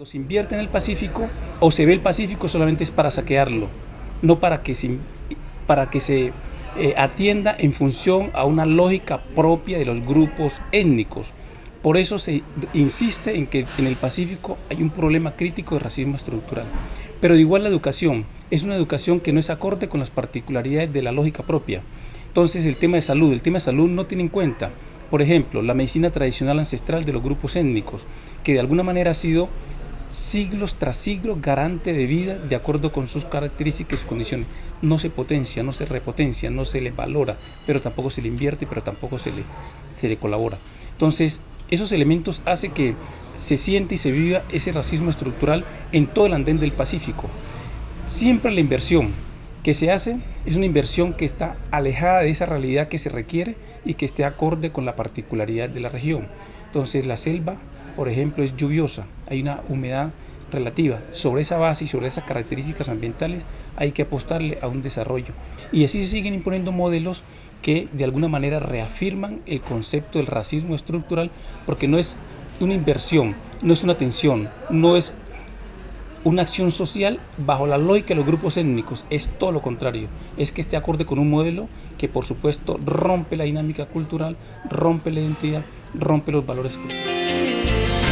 Cuando se invierte en el Pacífico o se ve el Pacífico solamente es para saquearlo, no para que se, para que se eh, atienda en función a una lógica propia de los grupos étnicos. Por eso se insiste en que en el Pacífico hay un problema crítico de racismo estructural. Pero de igual la educación es una educación que no es acorde con las particularidades de la lógica propia. Entonces el tema de salud, el tema de salud no tiene en cuenta, por ejemplo, la medicina tradicional ancestral de los grupos étnicos, que de alguna manera ha sido siglos tras siglos garante de vida de acuerdo con sus características y condiciones. No se potencia, no se repotencia, no se le valora, pero tampoco se le invierte, pero tampoco se le, se le colabora. Entonces, esos elementos hacen que se siente y se viva ese racismo estructural en todo el andén del Pacífico. Siempre la inversión que se hace es una inversión que está alejada de esa realidad que se requiere y que esté acorde con la particularidad de la región. Entonces la selva por ejemplo, es lluviosa, hay una humedad relativa. Sobre esa base y sobre esas características ambientales hay que apostarle a un desarrollo. Y así se siguen imponiendo modelos que de alguna manera reafirman el concepto del racismo estructural, porque no es una inversión, no es una tensión, no es una acción social bajo la lógica de los grupos étnicos, es todo lo contrario, es que esté acorde con un modelo que por supuesto rompe la dinámica cultural, rompe la identidad, rompe los valores culturales. Bye.